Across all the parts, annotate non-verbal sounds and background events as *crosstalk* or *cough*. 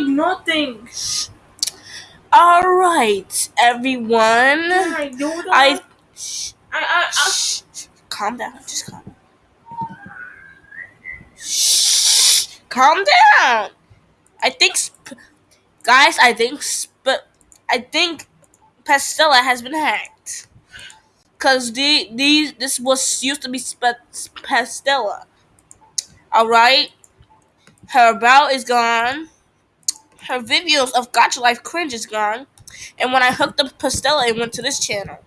like nothing. All right, everyone. I? I, I, I, Shh, calm down. Just calm. Shh, calm down. I think, sp- guys. I think, sp- I think, Pastella has been hacked. Cause the these this was used to be Pastella. All right, her about is gone. Her videos of Gacha Life cringe is gone. And when I hooked up Pastella, it went to this channel.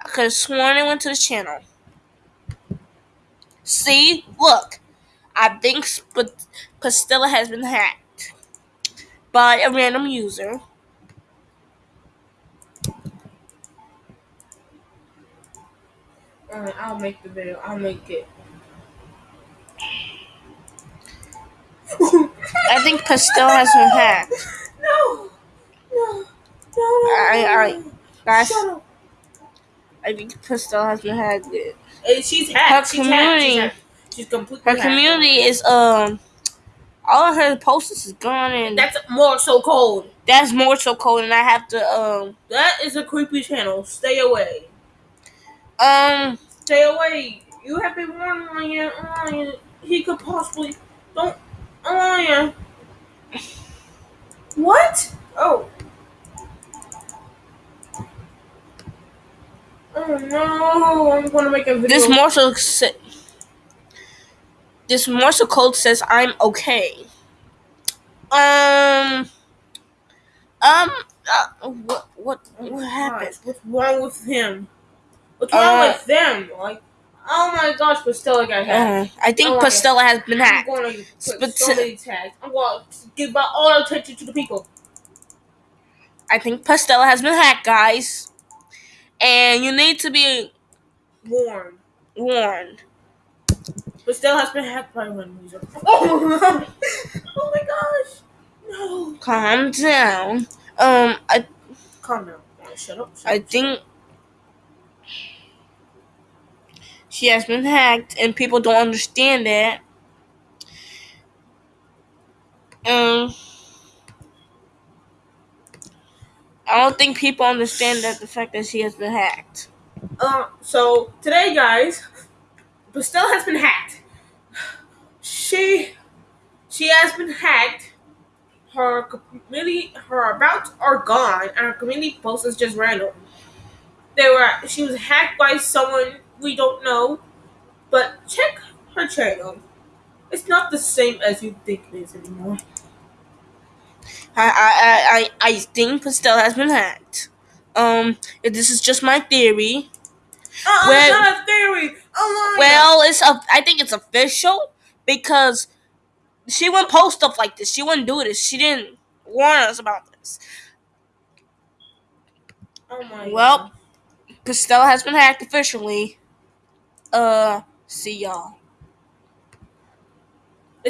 I could have sworn it went to this channel. See, look, I think Sp- Pastella has been hacked by a random user. Alright, I'll make the video. I'll make it. I think Pastella has been hacked. No, no, no. Alright, alright, guys. I think Pastella has been hacked. Eh, She's hacked. Her She's hacked. She's community- hacked. She's completely Her hacked. community is um, all of her posts is gone, and That's more so cold. that's more so cold, and I have to um That is a creepy channel. Stay away. um Stay away. You have been warned, Ryan. Ryan. He could possibly. Don't. Ryan. What? Oh. Oh no! I'm gonna make a video. this morsel sa- this Morse code says I'm okay. Um um uh, what what what happened? What's wrong with him? What's wrong Uh, with them? Like, oh my gosh, Pastella got hacked. Uh, I think Oh. Pastella has been hacked. I'm going to put so many tags. I'm going to give out all attention to the people. I think Pastella has been hacked, guys. And you need to be Warned. warned. Pastella has been hacked by one user. *laughs* Oh, oh my gosh. No. Calm down. Um I Calm down. Shut up. Shut I up. think she has been hacked and people don't understand that. Um I don't think people understand that the fact that she has been hacked. Uh, so today, guys, Pastella has been hacked. She, she has been hacked. Her community, her abouts are gone, and her community post is just random. They were, she was hacked by someone we don't know, but check her channel. It's not the same as you think it is anymore. I I I I, I think Pastella has been hacked. Um this is just my theory. Uh, Well- it's not a theory. Oh my Well, it's a, I think it's official because she wouldn't post stuff like this. She wouldn't do this. She didn't warn us about this. Oh my. Well, God. Has been hacked officially. Uh, see y'all.